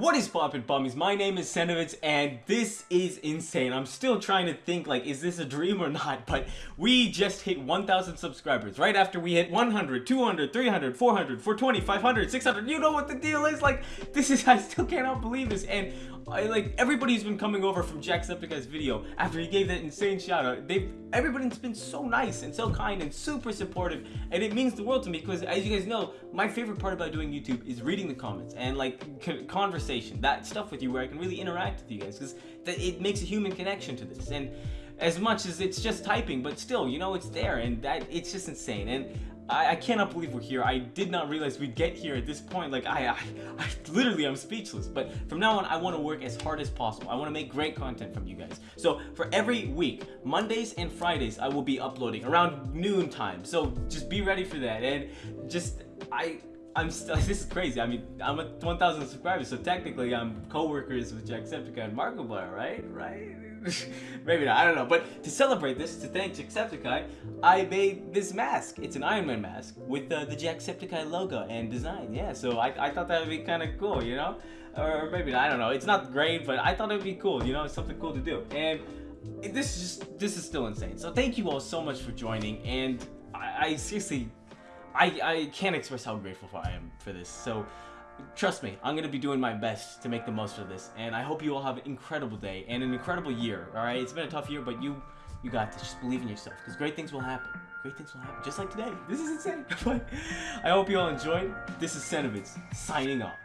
What is poppin' bummies? My name is Senovitz and this is insane. I'm still trying to think like, is this a dream or not? But we just hit 1,000 subscribers right after we hit 100, 200, 300, 400, 420, 500, 600. You know what the deal is? Like, this is, I still cannot believe this. And I, like, everybody's been coming over from Jacksepticeye's video after he gave that insane shout out. They've, everybody's been so nice and so kind and super supportive. And it means the world to me because as you guys know, my favorite part about doing YouTube is reading the comments and like conversation conversation, that stuff with you where I can really interact with you guys because it makes a human connection to this. And as much as it's just typing, but still, you know, it's there and that it's just insane. And I, I, cannot believe we're here. I did not realize we'd get here at this point. Like, I, I, I literally, I'm speechless. But from now on, I want to work as hard as possible. I want to make great content from you guys. So for every week, Mondays and Fridays, I will be uploading around noon time. So just be ready for that. And just, I, I'm still, this is crazy. I mean, I'm at 1,000 subscribers, so technically I'm co-workers with Jacksepticeye and Markiplier, right? Right? Maybe not, I don't know. But to celebrate this, to thank Jacksepticeye, I made this mask. It's an Iron Man mask with uh, the Jacksepticeye logo and design. Yeah, so I, I thought that would be kind of cool, you know? Or maybe not, I don't know. It's not great, but I thought it would be cool, you know? Something cool to do. And this is just, this is still insane. So thank you all so much for joining, and I, I seriously I, I can't express how grateful I am for this. So trust me, I'm going to be doing my best to make the most of this. And I hope you all have an incredible day and an incredible year. All right, it's been a tough year, but you you got this. Just believe in yourself because great things will happen. Great things will happen, just like today. This is insane. but I hope you all enjoyed. This is Senovitz signing off.